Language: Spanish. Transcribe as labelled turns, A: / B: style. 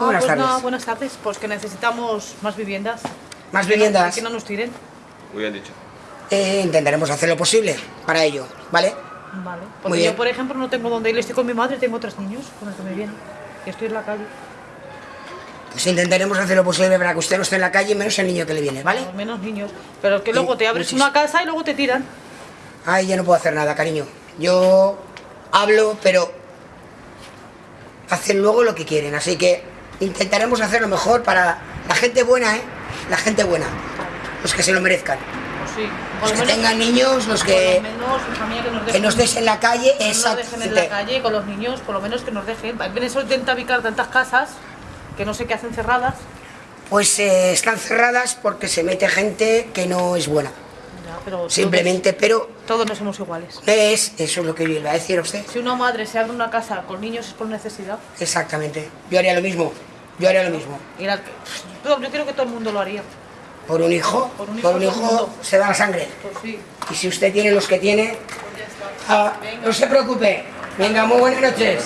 A: Ah,
B: Buenas
A: pues
B: tardes.
A: buenas tardes. Pues que necesitamos más viviendas.
B: Más
A: Que no-
B: viviendas.
A: Que no nos tiren.
C: Muy bien dicho.
B: Eh, intentaremos hacer lo posible para ello, ¿vale?
A: Vale.
B: Muy
A: Porque
B: bien.
A: yo, por ejemplo, no tengo donde ir. Estoy con mi madre, tengo tres niños con los que me vienen. Y estoy en la calle.
B: Pues intentaremos hacer lo posible para que usted no esté en la calle, menos el niño que le viene, ¿vale?
A: Al menos niños. Pero es que luego te abres
B: muchísimo.
A: una casa y luego te tiran.
B: Ay, ya no puedo hacer nada, cariño. Yo hablo, pero hacen luego lo que quieren. Así que intentaremos hacer lo mejor para la gente buena, ¿eh? La gente buena. Los que se lo merezcan.
A: Pues sí.
B: Los que
A: menos-
B: tengan niños, los que,
A: menos, que nos
B: que
A: dejen.
B: nos des en la calle.
A: que no nos dejen en la calle con los niños, por lo menos que nos dejen. En intenta ubicar tantas casas que no sé qué hacen cerradas.
B: Pues eh, están cerradas porque se mete gente que no es buena.
A: Ya, pero todos-
B: Simplemente, pero
A: Todos, no somos iguales.
B: es, eso es lo que yo iba a decir a usted.
A: Si una madre se abre una casa con niños es por necesidad.
B: Exactamente. Yo haría lo mismo. Yo haría lo mismo.
A: Y la- yo creo que todo el mundo lo haría.
B: Por un hijo,
A: Por un hijo,
B: por un se da la sangre.
A: Pues sí.
B: Y si usted tiene los que tiene, ah, no se preocupe. Venga, muy buenas noches.